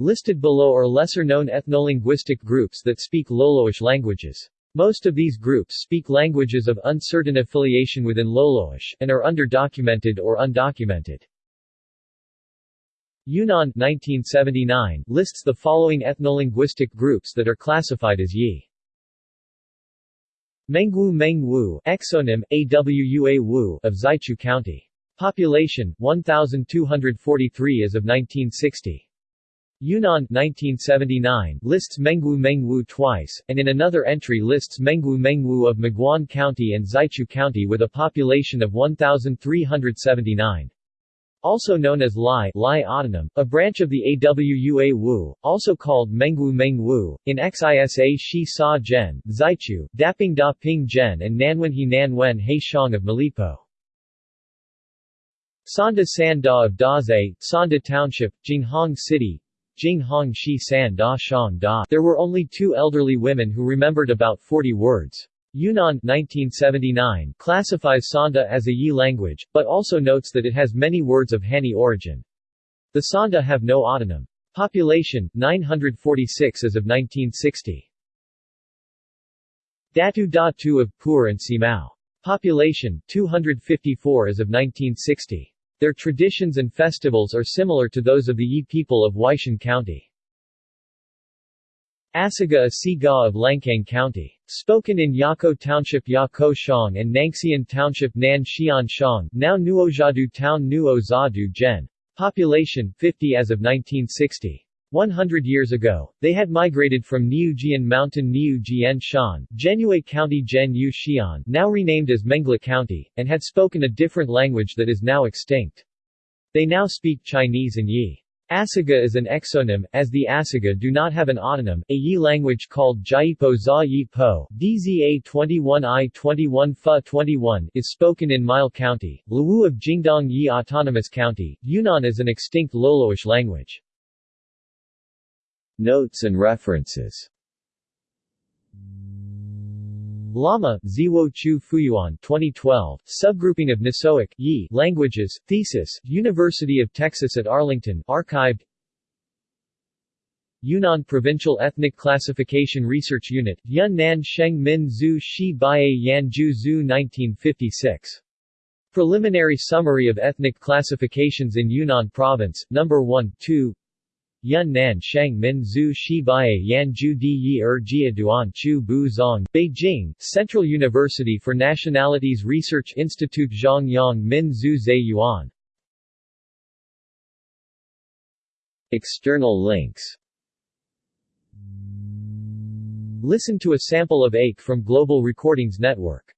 Listed below are lesser-known ethnolinguistic groups that speak Loloish languages. Most of these groups speak languages of uncertain affiliation within Loloish, and are underdocumented or undocumented. Yunnan 1979 lists the following ethnolinguistic groups that are classified as Yi. Mengwu Mengwu exonym, Awua Wu of Zaichu County. Population, 1,243 as of 1960. Yunnan 1979 lists Mengwu Mengwu twice, and in another entry lists Mengwu Mengwu of Maguan County and Zaichu County with a population of 1,379. Also known as Lai, Lai Autonym, a branch of the Awua Wu, also called Mengwu Mengwu, in Xisa Shi Sa Zhen, Zaichu, Daping Da Ping Zhen and Nanwenhe Nanwen He Shang of Malipo. Sanda San Da of Daze, Sanda Township, Jinghong City, Jinghong Shi San Da Shang Da. There were only two elderly women who remembered about 40 words. Yunnan 1979 classifies Sanda as a Yi language, but also notes that it has many words of Hani origin. The Sanda have no autonym. Population, 946 as of 1960. Datu Datu of Pu'er and Simao. Population, 254 as of 1960. Their traditions and festivals are similar to those of the Yi people of Huaishan County. Asiga Asiga of Lancang County. Spoken in Yako Township Yako Shang and Nangxian Township Nan Xian Shang, now Nuozhadu Town Nuo Zadu Gen. Population 50 as of 1960. 100 years ago, they had migrated from Niujian Mountain Niujian Shan, Genue County Gen Yu Xian, now renamed as Mengla County, and had spoken a different language that is now extinct. They now speak Chinese and Yi. Asiga is an exonym, as the Asiga do not have an autonym. A Yi language called Jaipo Za Yi Po DZA 21I 21 Fa 21 is spoken in Mile County, Luwu of Jingdong Yi Autonomous County. Yunnan is an extinct Loloish language. Notes and references Lama, Ziwo Chu Fuyuan 2012, Subgrouping of Nisoic Yi Languages, Thesis, University of Texas at Arlington, archived Yunnan Provincial Ethnic Classification Research Unit, Yunnan Sheng Min Zhu Shi Baiye Yan Ju Zhu 1956. Preliminary Summary of Ethnic Classifications in Yunnan Province, No. 1, 2 Yun Nan Shang Min Zhu Shi Baiye Yan Ju Di Yi Er Jia Duan Chu Bu Zong Beijing, Central University for Nationalities Research Institute Zhongyang Min Zhu Zhe Yuan. External links. Listen to a sample of Ache from Global Recordings Network